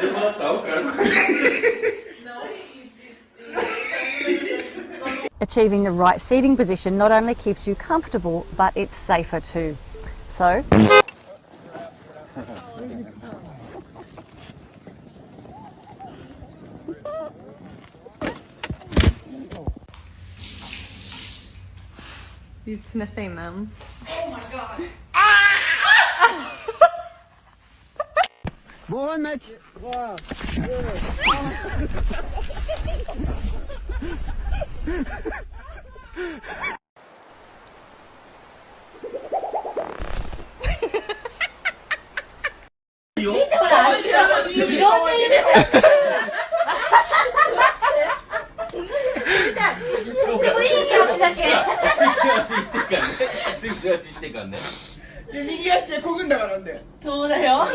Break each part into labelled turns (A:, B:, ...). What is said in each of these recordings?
A: Dia malah tahu kan.
B: Achieving the right seating position not only keeps you comfortable, but it's safer too. So,
C: He's sniffing them.
D: Oh Bon run, mec
A: 네
D: で右足でこぐんだからんで
C: そうだよ。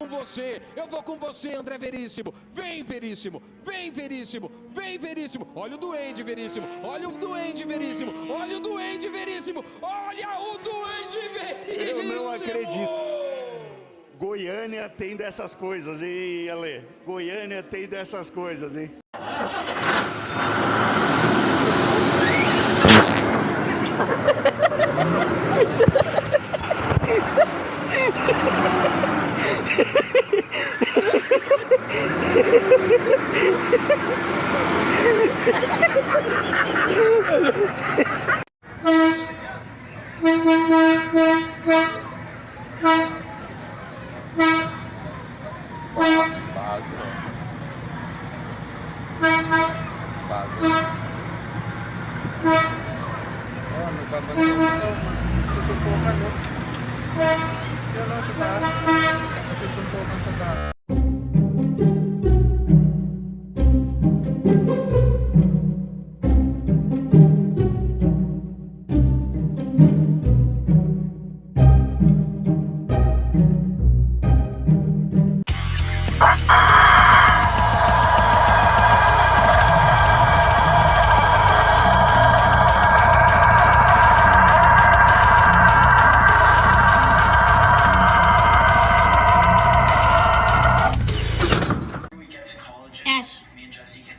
E: Com você, eu vou com você, André Veríssimo. Vem, Veríssimo, vem, Veríssimo, vem, Veríssimo. Olha o Duende, Veríssimo, olha o Duende, Veríssimo, olha o Duende, Veríssimo, olha o Duende, Veríssimo.
F: Eu não acredito. Goiânia tem dessas coisas, hein, Ale? Goiânia tem dessas coisas, hein?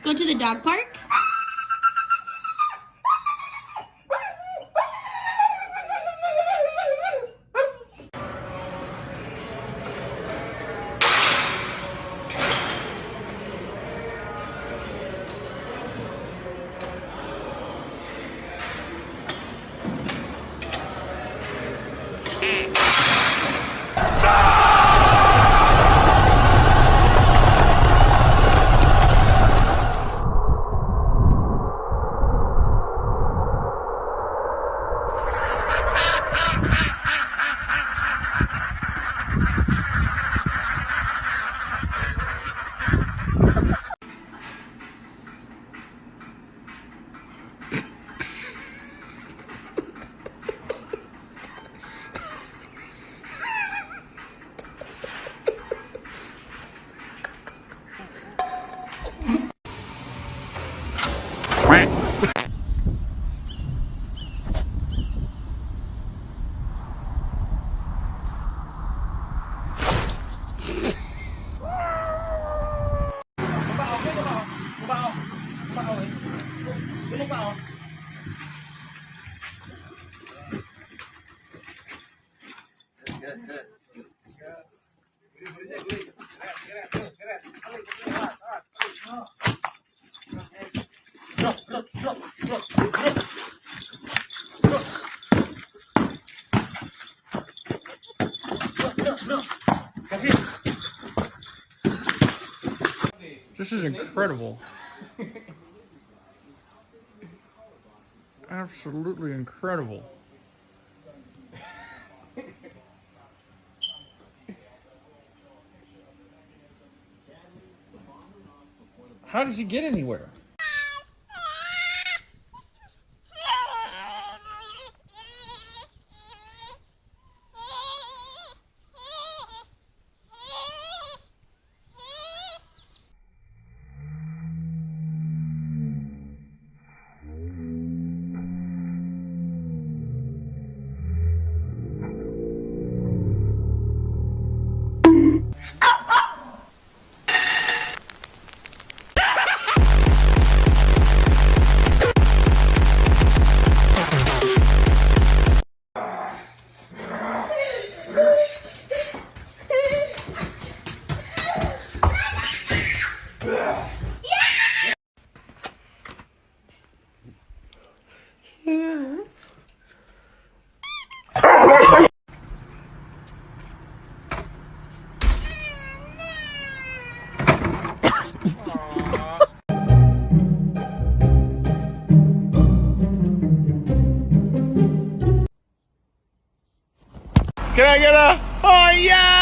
G: go to the dog park. Oh?
H: This is incredible. Absolutely incredible. How does he get anywhere?
F: Can I get a? Oh yeah!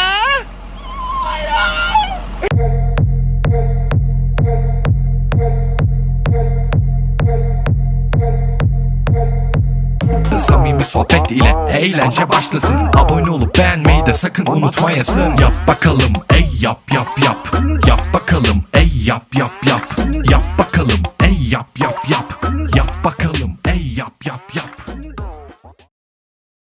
A: Samimi sohbet ile eğlence başlasın. Abone olup beğenmeyi de sakın unutmayasın. Yap bakalım. Ey yap yap yap. Yap bakalım